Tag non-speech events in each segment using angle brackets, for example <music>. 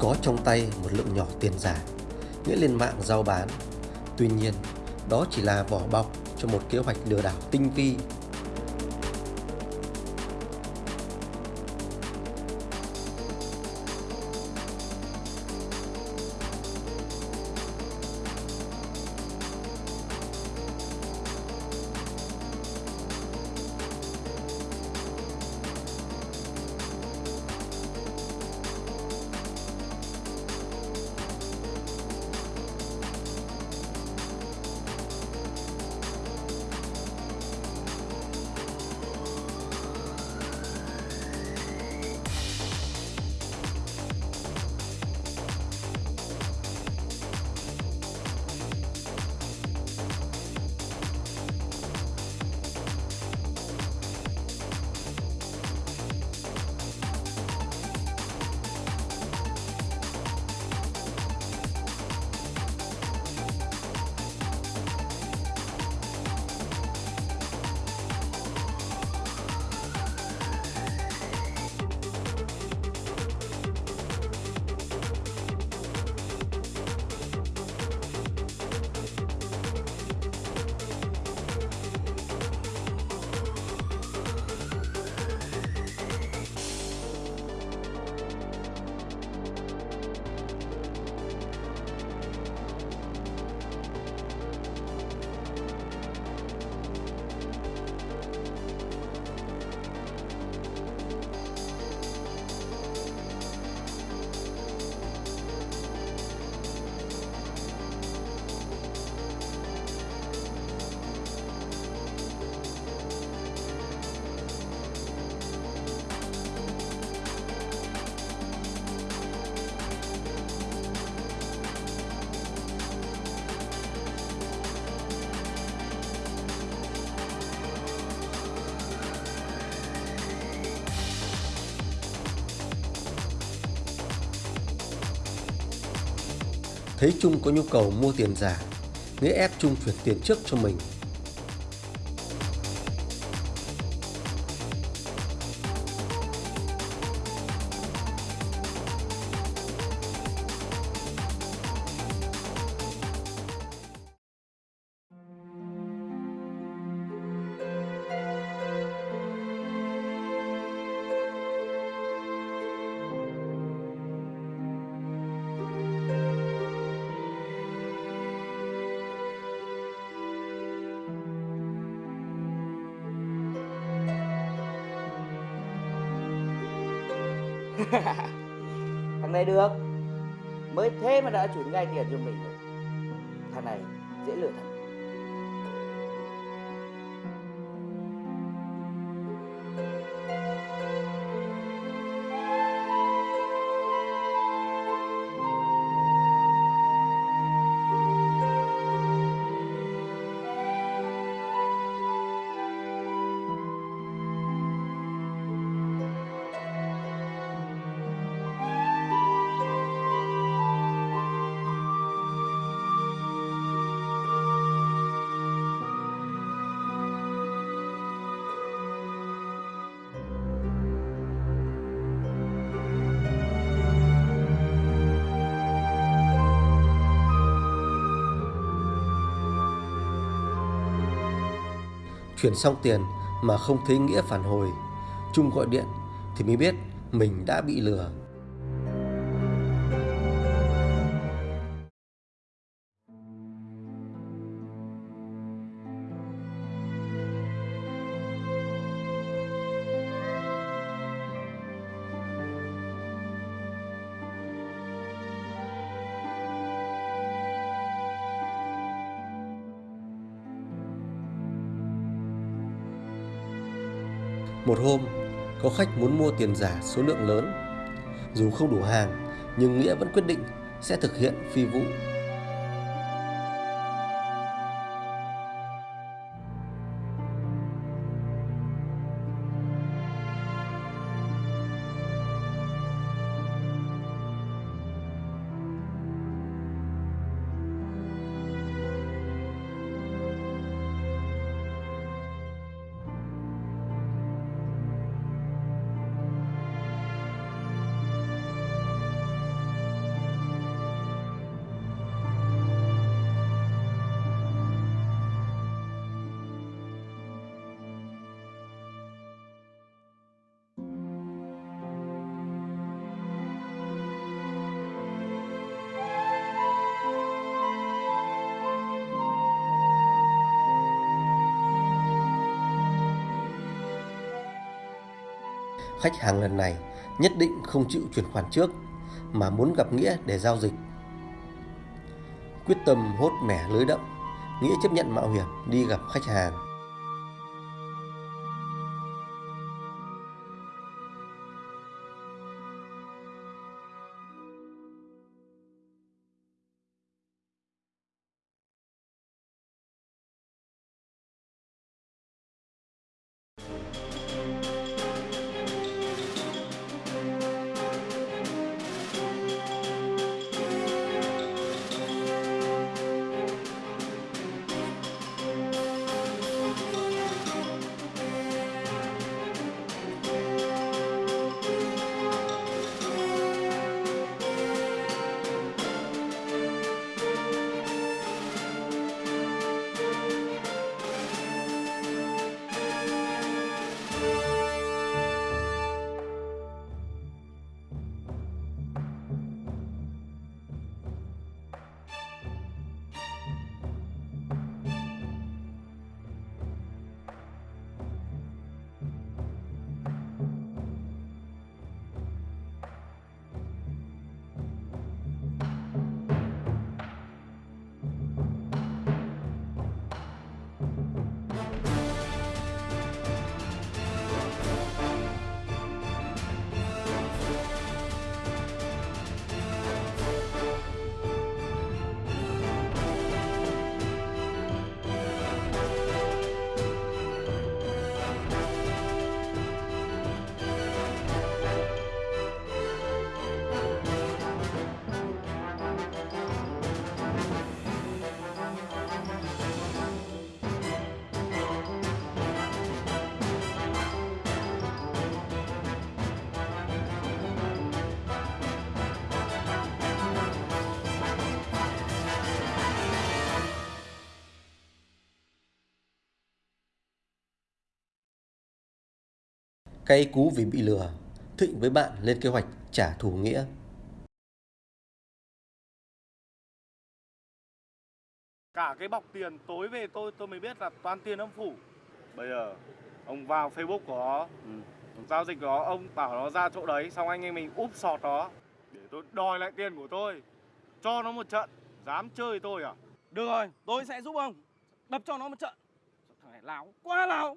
có trong tay một lượng nhỏ tiền giả, Nghĩa lên mạng giao bán. Tuy nhiên, đó chỉ là vỏ bọc cho một kế hoạch lừa đảo tinh vi Thấy Trung có nhu cầu mua tiền giả, Nghĩa ép Trung chuyển tiền trước cho mình. <laughs> thằng này được. Mới thế mà đã chuyển ngay tiền cho mình rồi. Thằng này dễ lừa thằng Chuyển xong tiền mà không thấy Nghĩa phản hồi. Trung gọi điện thì mới biết mình đã bị lừa. Một hôm, có khách muốn mua tiền giả số lượng lớn. Dù không đủ hàng, nhưng Nghĩa vẫn quyết định sẽ thực hiện phi vụ. Khách hàng lần này nhất định không chịu chuyển khoản trước mà muốn gặp Nghĩa để giao dịch. Quyết tâm hốt mẻ lưới đậm, Nghĩa chấp nhận mạo hiểm đi gặp khách hàng. Cay cú vì bị lừa, Thịnh với bạn lên kế hoạch trả thù Nghĩa. Cả cái bọc tiền tối về tôi tôi mới biết là toàn tiền âm phủ. Bây giờ ông vào Facebook của nó, ừ. giao dịch đó ông bảo nó ra chỗ đấy xong anh em mình úp sọt nó để tôi đòi lại tiền của tôi. Cho nó một trận, dám chơi tôi à? Được rồi, tôi sẽ giúp ông đập cho nó một trận. Thằng này láo, quá láo.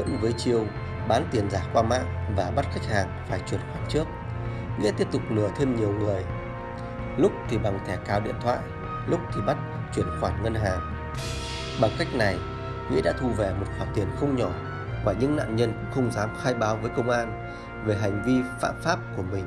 Vẫn với chiêu bán tiền giả qua mạng và bắt khách hàng phải chuyển khoản trước. Nghĩa tiếp tục lừa thêm nhiều người. Lúc thì bằng thẻ cào điện thoại, lúc thì bắt chuyển khoản ngân hàng. Bằng cách này, Nghĩa đã thu về một khoản tiền không nhỏ và những nạn nhân cũng không dám khai báo với công an về hành vi phạm pháp của mình.